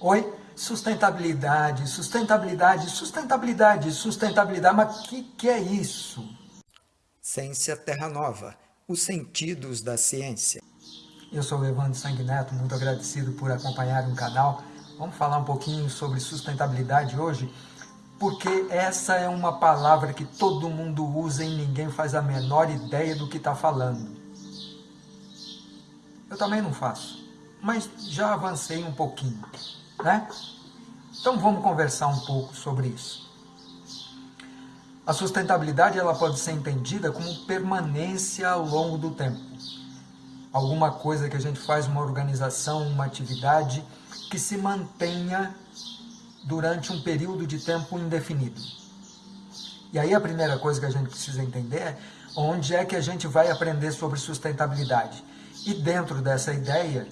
Oi? Sustentabilidade, sustentabilidade, sustentabilidade, sustentabilidade, mas o que, que é isso? Ciência Terra Nova, os sentidos da ciência. Eu sou o Evandro Sanguineto, muito agradecido por acompanhar o canal. Vamos falar um pouquinho sobre sustentabilidade hoje, porque essa é uma palavra que todo mundo usa e ninguém faz a menor ideia do que está falando. Eu também não faço, mas já avancei um pouquinho, né? Então vamos conversar um pouco sobre isso. A sustentabilidade ela pode ser entendida como permanência ao longo do tempo. Alguma coisa que a gente faz, uma organização, uma atividade que se mantenha durante um período de tempo indefinido. E aí a primeira coisa que a gente precisa entender é onde é que a gente vai aprender sobre sustentabilidade. E dentro dessa ideia,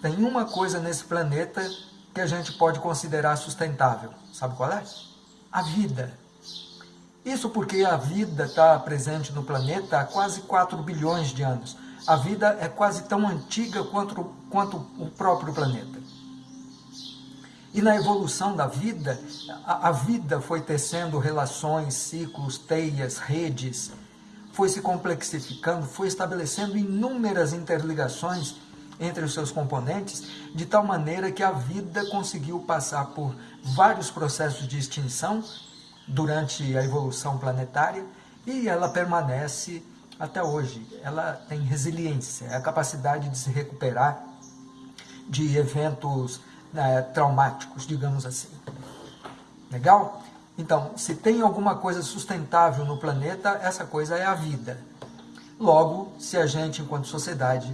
tem uma coisa nesse planeta que a gente pode considerar sustentável. Sabe qual é? A vida. Isso porque a vida está presente no planeta há quase 4 bilhões de anos. A vida é quase tão antiga quanto, quanto o próprio planeta. E na evolução da vida, a, a vida foi tecendo relações, ciclos, teias, redes, foi se complexificando, foi estabelecendo inúmeras interligações entre os seus componentes, de tal maneira que a vida conseguiu passar por vários processos de extinção durante a evolução planetária e ela permanece até hoje. Ela tem resiliência, é a capacidade de se recuperar de eventos né, traumáticos, digamos assim. Legal? Então, se tem alguma coisa sustentável no planeta, essa coisa é a vida. Logo, se a gente, enquanto sociedade,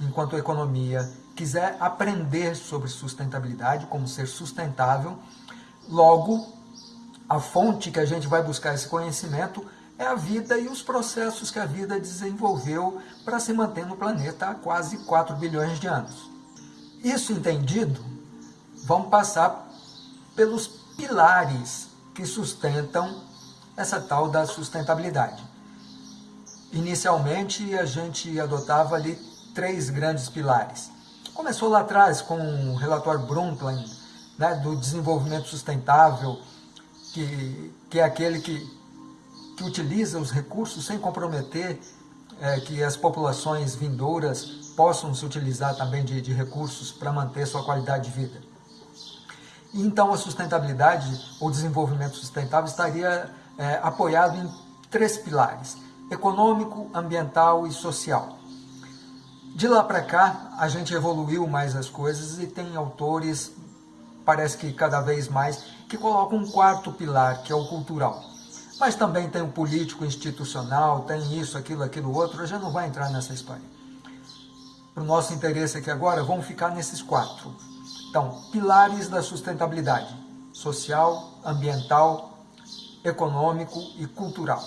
enquanto economia, quiser aprender sobre sustentabilidade, como ser sustentável, logo, a fonte que a gente vai buscar esse conhecimento é a vida e os processos que a vida desenvolveu para se manter no planeta há quase 4 bilhões de anos. Isso entendido, vamos passar pelos pilares que sustentam essa tal da sustentabilidade. Inicialmente, a gente adotava ali três grandes pilares. Começou lá atrás com o relatório Brundtland, né, do desenvolvimento sustentável, que, que é aquele que, que utiliza os recursos sem comprometer é, que as populações vindouras possam se utilizar também de, de recursos para manter sua qualidade de vida. Então a sustentabilidade, ou desenvolvimento sustentável, estaria é, apoiado em três pilares, econômico, ambiental e social. De lá para cá, a gente evoluiu mais as coisas e tem autores, parece que cada vez mais, que colocam um quarto pilar, que é o cultural. Mas também tem o político institucional, tem isso, aquilo, aquilo outro, a gente não vai entrar nessa história. Para o nosso interesse aqui agora, vamos ficar nesses quatro. Então, pilares da sustentabilidade, social, ambiental, econômico e cultural.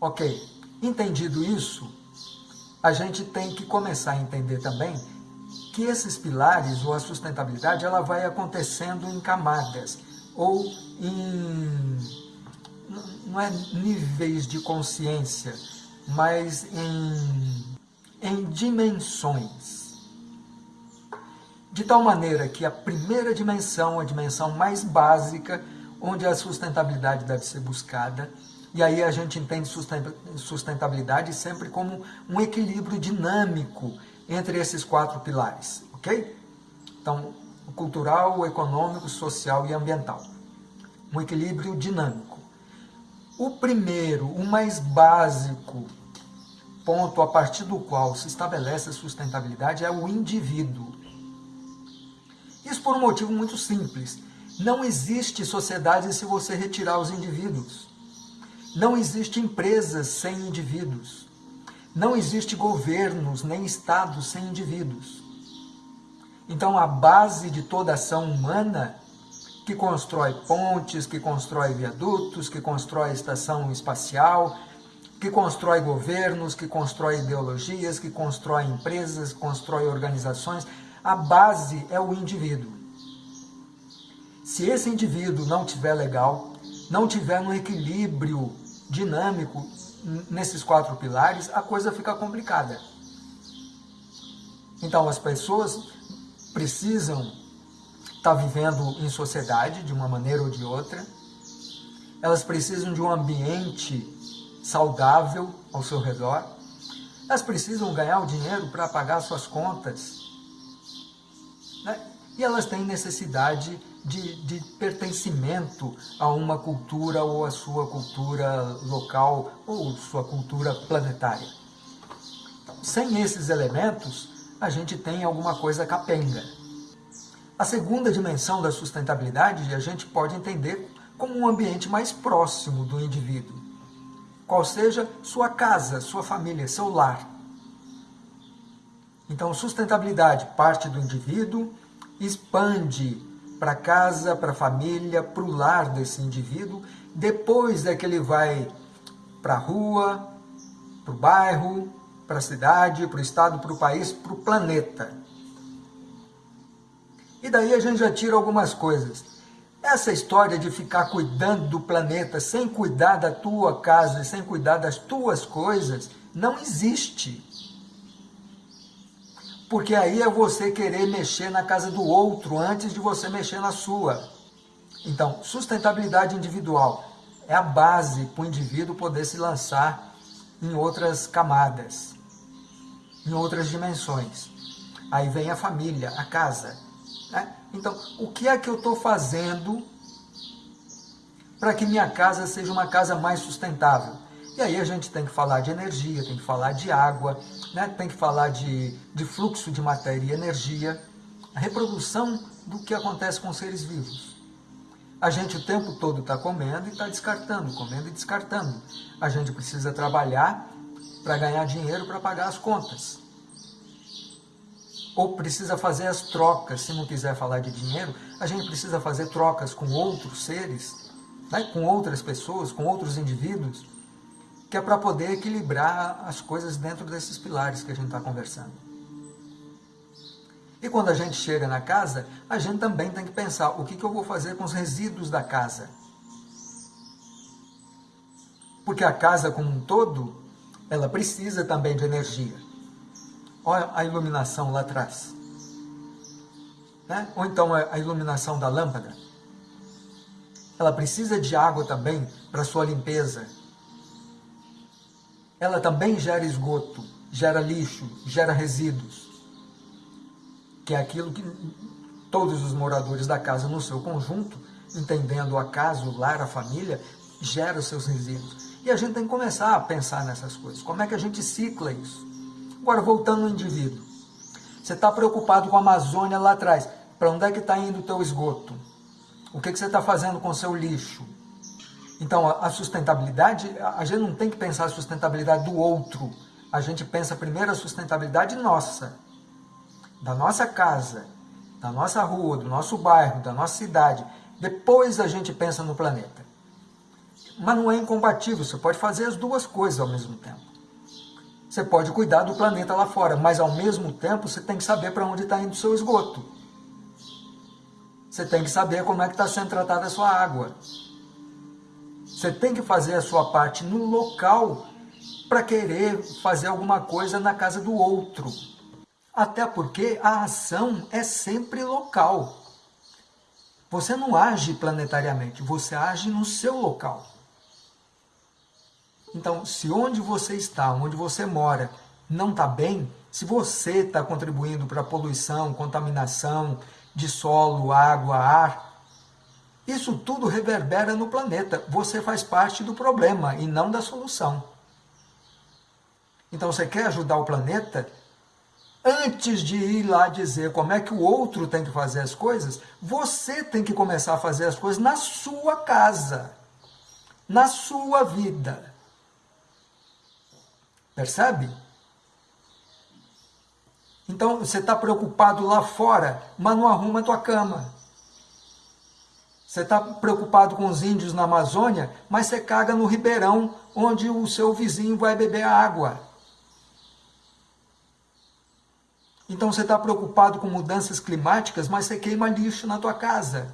Ok, entendido isso, a gente tem que começar a entender também que esses pilares, ou a sustentabilidade, ela vai acontecendo em camadas, ou em, não é níveis de consciência, mas em, em dimensões. De tal maneira que a primeira dimensão, a dimensão mais básica, onde a sustentabilidade deve ser buscada, e aí a gente entende sustentabilidade sempre como um equilíbrio dinâmico entre esses quatro pilares, ok? Então, o cultural, o econômico, social e ambiental. Um equilíbrio dinâmico. O primeiro, o mais básico ponto a partir do qual se estabelece a sustentabilidade é o indivíduo. Isso por um motivo muito simples. Não existe sociedade se você retirar os indivíduos. Não existe empresas sem indivíduos. Não existe governos nem estados sem indivíduos. Então a base de toda ação humana, que constrói pontes, que constrói viadutos, que constrói estação espacial, que constrói governos, que constrói ideologias, que constrói empresas, constrói organizações, a base é o indivíduo. Se esse indivíduo não tiver legal, não tiver um equilíbrio dinâmico nesses quatro pilares, a coisa fica complicada. Então as pessoas precisam estar vivendo em sociedade de uma maneira ou de outra, elas precisam de um ambiente saudável ao seu redor, elas precisam ganhar o dinheiro para pagar suas contas, né? E elas têm necessidade de, de, pertencimento a uma cultura ou a sua cultura local ou sua cultura planetária. Então, sem esses elementos, a gente tem alguma coisa capenga. A segunda dimensão da sustentabilidade a gente pode entender como um ambiente mais próximo do indivíduo, qual seja sua casa, sua família, seu lar. Então, sustentabilidade parte do indivíduo, expande para casa, para a família, para o lar desse indivíduo, depois é que ele vai para a rua, para o bairro, para a cidade, para o estado, para o país, para o planeta. E daí a gente já tira algumas coisas. Essa história de ficar cuidando do planeta sem cuidar da tua casa, sem cuidar das tuas coisas, não existe. Porque aí é você querer mexer na casa do outro antes de você mexer na sua. Então, sustentabilidade individual é a base para o indivíduo poder se lançar em outras camadas, em outras dimensões. Aí vem a família, a casa, né? Então, o que é que eu estou fazendo para que minha casa seja uma casa mais sustentável? E aí a gente tem que falar de energia, tem que falar de água, né? tem que falar de, de fluxo de matéria e energia, a reprodução do que acontece com os seres vivos. A gente o tempo todo está comendo e está descartando, comendo e descartando. A gente precisa trabalhar para ganhar dinheiro para pagar as contas ou precisa fazer as trocas, se não quiser falar de dinheiro, a gente precisa fazer trocas com outros seres, né, com outras pessoas, com outros indivíduos, que é para poder equilibrar as coisas dentro desses pilares que a gente está conversando. E quando a gente chega na casa, a gente também tem que pensar o que, que eu vou fazer com os resíduos da casa. Porque a casa como um todo, ela precisa também de energia. Olha a iluminação lá atrás. Né? Ou então a iluminação da lâmpada. Ela precisa de água também para sua limpeza. Ela também gera esgoto, gera lixo, gera resíduos. Que é aquilo que todos os moradores da casa no seu conjunto, entendendo a casa, o lar, a família, gera os seus resíduos. E a gente tem que começar a pensar nessas coisas. Como é que a gente cicla isso? Agora, voltando ao indivíduo. Você está preocupado com a Amazônia lá atrás. Para onde é que está indo o teu esgoto? O que, que você está fazendo com o seu lixo? Então, a sustentabilidade, a gente não tem que pensar a sustentabilidade do outro. A gente pensa primeiro a sustentabilidade nossa, da nossa casa, da nossa rua, do nosso bairro, da nossa cidade. Depois a gente pensa no planeta. Mas não é incompatível, você pode fazer as duas coisas ao mesmo tempo. Você pode cuidar do planeta lá fora, mas ao mesmo tempo você tem que saber para onde está indo o seu esgoto. Você tem que saber como é que está sendo tratada a sua água. Você tem que fazer a sua parte no local para querer fazer alguma coisa na casa do outro. Até porque a ação é sempre local. Você não age planetariamente, você age no seu local. Então, se onde você está, onde você mora, não está bem, se você está contribuindo para a poluição, contaminação de solo, água, ar, isso tudo reverbera no planeta. Você faz parte do problema e não da solução. Então, você quer ajudar o planeta? Antes de ir lá dizer como é que o outro tem que fazer as coisas, você tem que começar a fazer as coisas na sua casa, na sua vida. Percebe? Então você está preocupado lá fora, mas não arruma a tua cama. Você está preocupado com os índios na Amazônia, mas você caga no ribeirão onde o seu vizinho vai beber a água. Então você está preocupado com mudanças climáticas, mas você queima lixo na tua casa.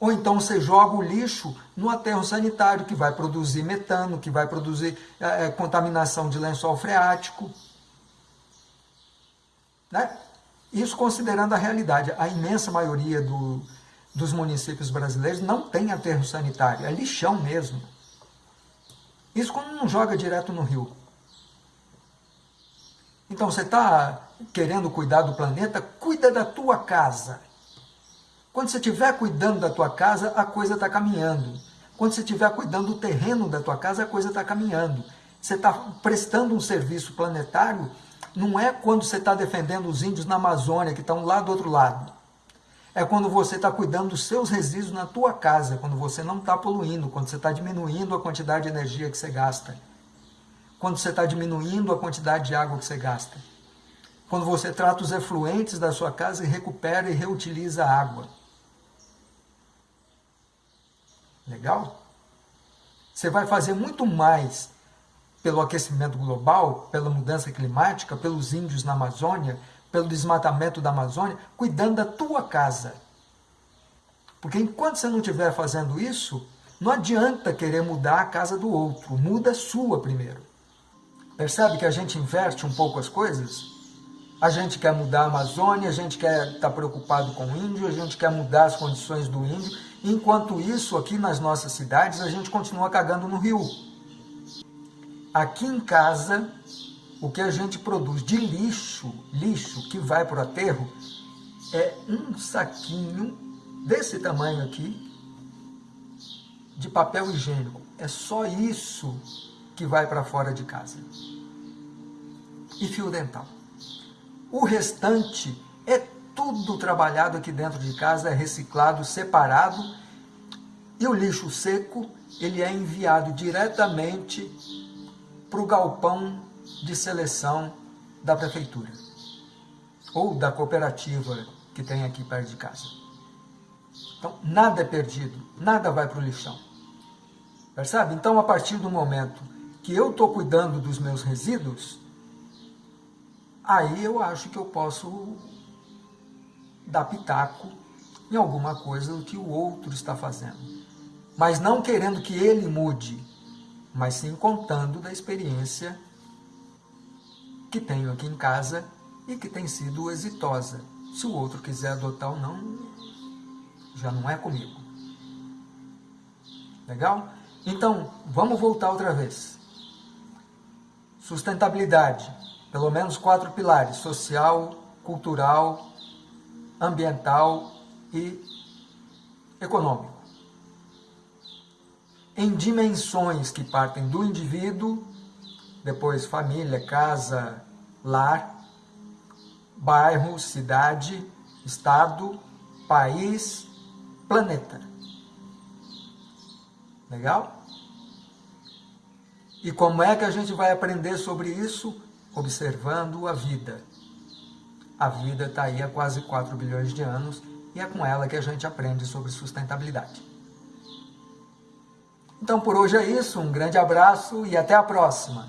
Ou então você joga o lixo no aterro sanitário, que vai produzir metano, que vai produzir é, contaminação de lençol freático. Né? Isso considerando a realidade. A imensa maioria do, dos municípios brasileiros não tem aterro sanitário, é lixão mesmo. Isso quando não joga direto no rio. Então você está querendo cuidar do planeta, cuida da tua casa. Quando você estiver cuidando da tua casa, a coisa está caminhando. Quando você estiver cuidando do terreno da tua casa, a coisa está caminhando. Você está prestando um serviço planetário, não é quando você está defendendo os índios na Amazônia, que estão lá do outro lado. É quando você está cuidando dos seus resíduos na tua casa, quando você não está poluindo, quando você está diminuindo a quantidade de energia que você gasta. Quando você está diminuindo a quantidade de água que você gasta. Quando você trata os efluentes da sua casa e recupera e reutiliza a água. Legal? Você vai fazer muito mais pelo aquecimento global, pela mudança climática, pelos índios na Amazônia, pelo desmatamento da Amazônia, cuidando da tua casa. Porque enquanto você não estiver fazendo isso, não adianta querer mudar a casa do outro, muda a sua primeiro. Percebe que a gente inverte um pouco as coisas? A gente quer mudar a Amazônia, a gente quer estar tá preocupado com o índio, a gente quer mudar as condições do índio, Enquanto isso, aqui nas nossas cidades, a gente continua cagando no rio. Aqui em casa, o que a gente produz de lixo, lixo que vai para o aterro, é um saquinho desse tamanho aqui, de papel higiênico. É só isso que vai para fora de casa. E fio dental. O restante é tudo trabalhado aqui dentro de casa, é reciclado, separado, e o lixo seco ele é enviado diretamente para o galpão de seleção da prefeitura ou da cooperativa que tem aqui perto de casa. Então, nada é perdido, nada vai para o lixão. Percebe? Então, a partir do momento que eu estou cuidando dos meus resíduos, aí eu acho que eu posso dar pitaco em alguma coisa que o outro está fazendo. Mas não querendo que ele mude, mas sim contando da experiência que tenho aqui em casa e que tem sido exitosa. Se o outro quiser adotar ou não, já não é comigo. Legal? Então, vamos voltar outra vez. Sustentabilidade, pelo menos quatro pilares, social, cultural, ambiental e econômico. Em dimensões que partem do indivíduo, depois família, casa, lar, bairro, cidade, estado, país, planeta. Legal? E como é que a gente vai aprender sobre isso? Observando a vida. A vida está aí há quase 4 bilhões de anos e é com ela que a gente aprende sobre sustentabilidade. Então por hoje é isso, um grande abraço e até a próxima!